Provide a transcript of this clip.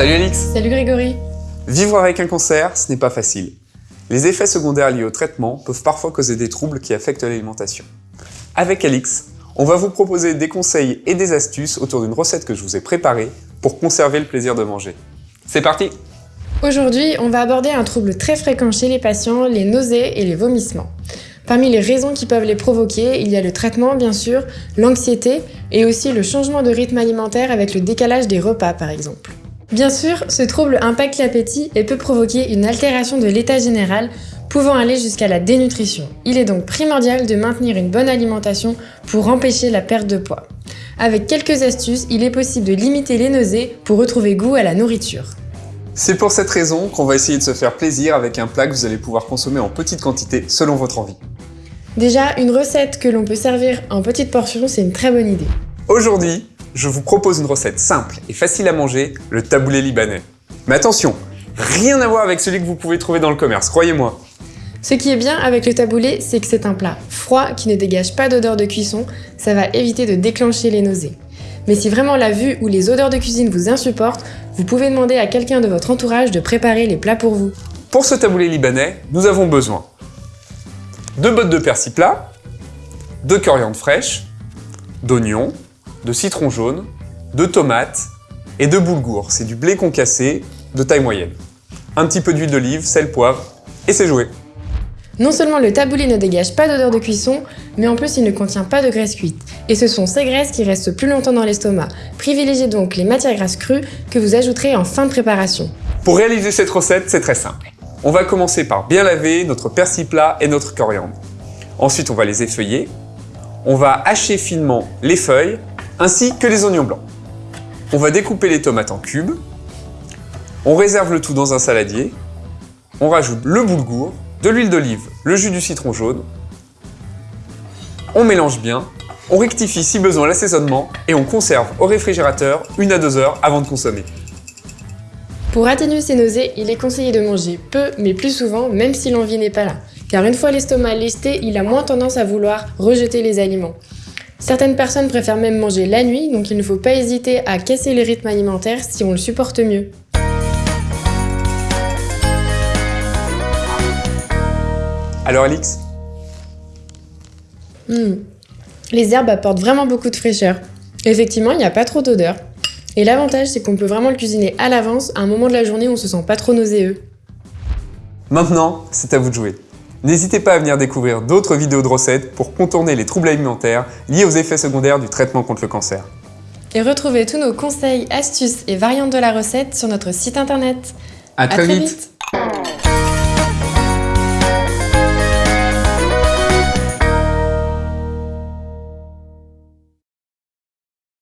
Salut Alix Salut Grégory Vivre avec un cancer, ce n'est pas facile. Les effets secondaires liés au traitement peuvent parfois causer des troubles qui affectent l'alimentation. Avec Alix, on va vous proposer des conseils et des astuces autour d'une recette que je vous ai préparée pour conserver le plaisir de manger. C'est parti Aujourd'hui, on va aborder un trouble très fréquent chez les patients, les nausées et les vomissements. Parmi les raisons qui peuvent les provoquer, il y a le traitement bien sûr, l'anxiété et aussi le changement de rythme alimentaire avec le décalage des repas par exemple. Bien sûr, ce trouble impacte l'appétit et peut provoquer une altération de l'état général, pouvant aller jusqu'à la dénutrition. Il est donc primordial de maintenir une bonne alimentation pour empêcher la perte de poids. Avec quelques astuces, il est possible de limiter les nausées pour retrouver goût à la nourriture. C'est pour cette raison qu'on va essayer de se faire plaisir avec un plat que vous allez pouvoir consommer en petite quantité selon votre envie. Déjà, une recette que l'on peut servir en petites portions, c'est une très bonne idée. Aujourd'hui, je vous propose une recette simple et facile à manger, le taboulé libanais. Mais attention, rien à voir avec celui que vous pouvez trouver dans le commerce, croyez-moi. Ce qui est bien avec le taboulé, c'est que c'est un plat froid qui ne dégage pas d'odeur de cuisson, ça va éviter de déclencher les nausées. Mais si vraiment la vue ou les odeurs de cuisine vous insupportent, vous pouvez demander à quelqu'un de votre entourage de préparer les plats pour vous. Pour ce taboulé libanais, nous avons besoin deux bottes de persil plat, de coriandre fraîche, d'oignons, de citron jaune, de tomates et de boulgour. C'est du blé concassé de taille moyenne. Un petit peu d'huile d'olive, sel, poivre et c'est joué. Non seulement le taboulé ne dégage pas d'odeur de cuisson, mais en plus il ne contient pas de graisse cuite. Et ce sont ces graisses qui restent plus longtemps dans l'estomac. Privilégiez donc les matières grasses crues que vous ajouterez en fin de préparation. Pour réaliser cette recette, c'est très simple. On va commencer par bien laver notre persil plat et notre coriandre. Ensuite, on va les effeuiller. On va hacher finement les feuilles ainsi que les oignons blancs. On va découper les tomates en cubes. On réserve le tout dans un saladier. On rajoute le boulgour, de l'huile d'olive, le jus du citron jaune. On mélange bien. On rectifie si besoin l'assaisonnement et on conserve au réfrigérateur une à deux heures avant de consommer. Pour atténuer ces nausées, il est conseillé de manger peu mais plus souvent même si l'envie n'est pas là. Car une fois l'estomac lesté, il a moins tendance à vouloir rejeter les aliments. Certaines personnes préfèrent même manger la nuit, donc il ne faut pas hésiter à casser le rythme alimentaire si on le supporte mieux. Alors Alix hmm. Les herbes apportent vraiment beaucoup de fraîcheur. Effectivement, il n'y a pas trop d'odeur. Et l'avantage, c'est qu'on peut vraiment le cuisiner à l'avance, à un moment de la journée où on se sent pas trop nauséeux. Maintenant, c'est à vous de jouer. N'hésitez pas à venir découvrir d'autres vidéos de recettes pour contourner les troubles alimentaires liés aux effets secondaires du traitement contre le cancer. Et retrouvez tous nos conseils, astuces et variantes de la recette sur notre site internet. À, très, vite.